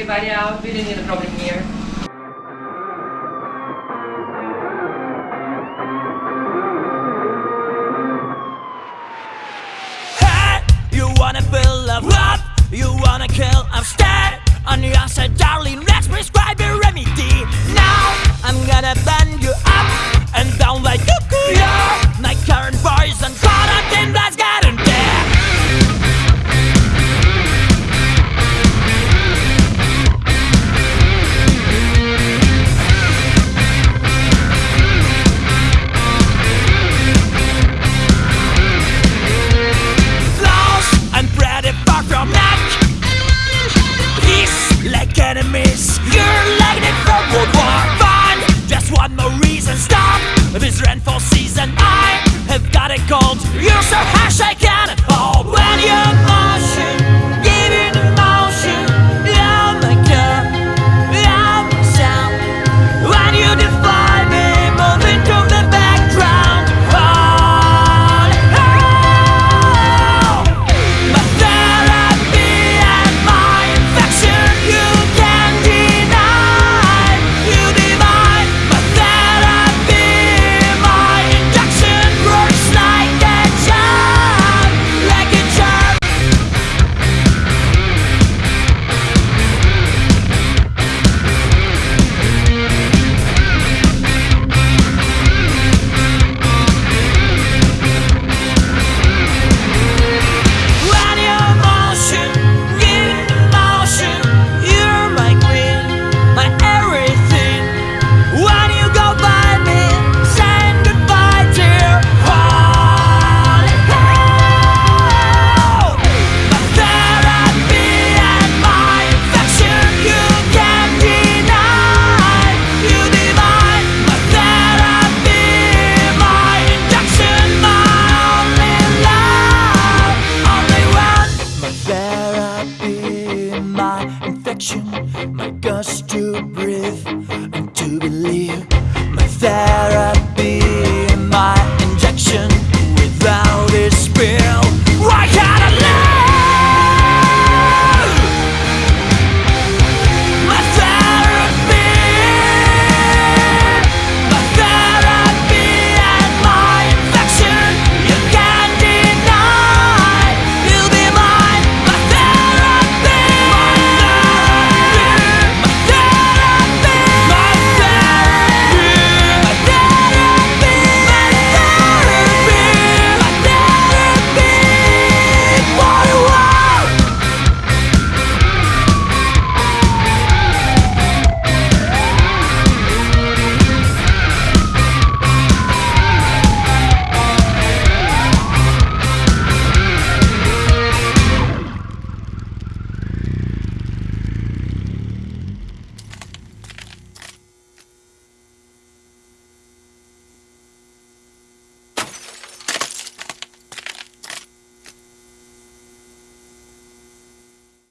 everybody out. We didn't need a problem here. gold. You're so harsh, I can't. Oh, when you're marching. my gust to breathe.